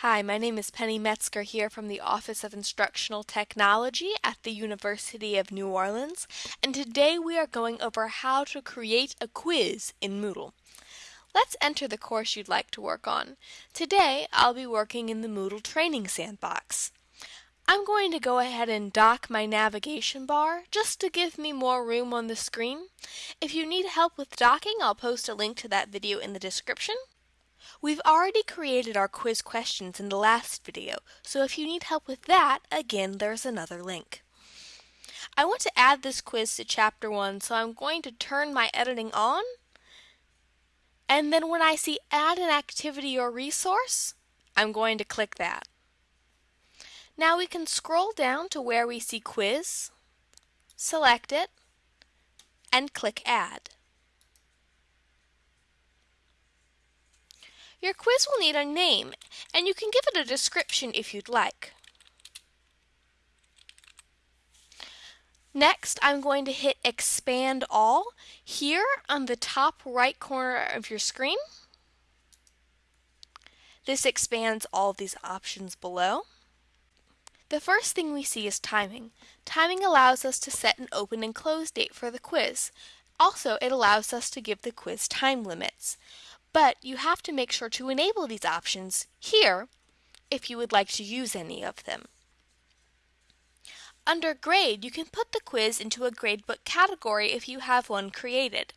Hi, my name is Penny Metzger here from the Office of Instructional Technology at the University of New Orleans, and today we are going over how to create a quiz in Moodle. Let's enter the course you'd like to work on. Today, I'll be working in the Moodle Training Sandbox. I'm going to go ahead and dock my navigation bar just to give me more room on the screen. If you need help with docking, I'll post a link to that video in the description. We've already created our quiz questions in the last video, so if you need help with that, again, there's another link. I want to add this quiz to chapter 1, so I'm going to turn my editing on. And then when I see add an activity or resource, I'm going to click that. Now we can scroll down to where we see quiz, select it, and click add. Your quiz will need a name, and you can give it a description if you'd like. Next, I'm going to hit Expand All here on the top right corner of your screen. This expands all these options below. The first thing we see is timing. Timing allows us to set an open and close date for the quiz. Also, it allows us to give the quiz time limits but you have to make sure to enable these options here if you would like to use any of them. Under Grade, you can put the quiz into a gradebook category if you have one created.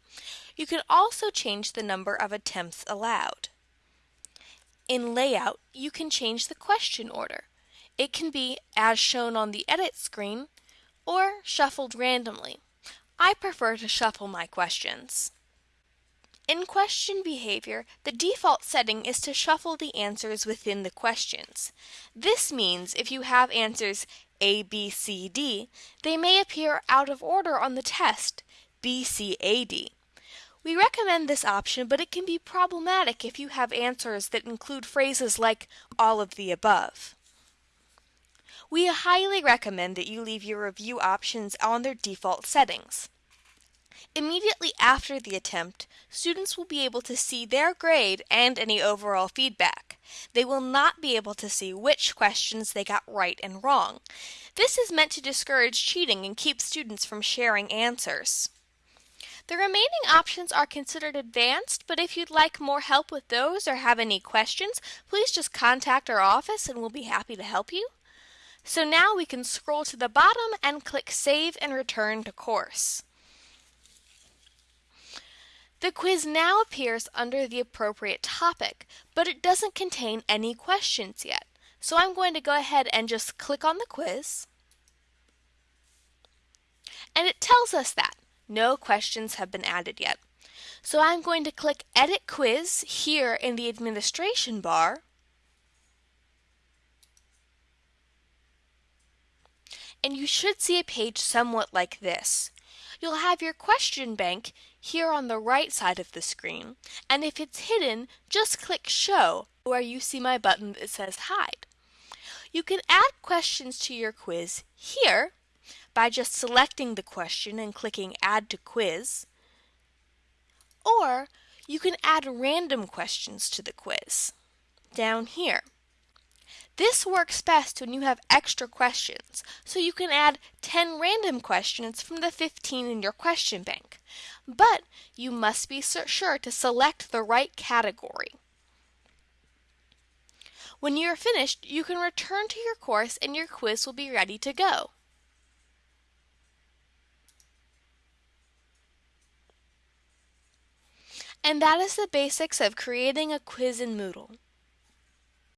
You can also change the number of attempts allowed. In Layout, you can change the question order. It can be as shown on the Edit screen or shuffled randomly. I prefer to shuffle my questions. In question behavior, the default setting is to shuffle the answers within the questions. This means if you have answers A, B, C, D, they may appear out of order on the test, B, C, A, D. We recommend this option, but it can be problematic if you have answers that include phrases like all of the above. We highly recommend that you leave your review options on their default settings. Immediately after the attempt, students will be able to see their grade and any overall feedback. They will not be able to see which questions they got right and wrong. This is meant to discourage cheating and keep students from sharing answers. The remaining options are considered advanced, but if you'd like more help with those or have any questions, please just contact our office and we'll be happy to help you. So now we can scroll to the bottom and click Save and Return to Course. The quiz now appears under the appropriate topic, but it doesn't contain any questions yet. So I'm going to go ahead and just click on the quiz. And it tells us that no questions have been added yet. So I'm going to click Edit Quiz here in the administration bar. And you should see a page somewhat like this. You'll have your question bank here on the right side of the screen, and if it's hidden, just click Show where you see my button that says Hide. You can add questions to your quiz here by just selecting the question and clicking Add to Quiz, or you can add random questions to the quiz down here. This works best when you have extra questions, so you can add 10 random questions from the 15 in your question bank. But you must be sure to select the right category. When you are finished, you can return to your course and your quiz will be ready to go. And that is the basics of creating a quiz in Moodle.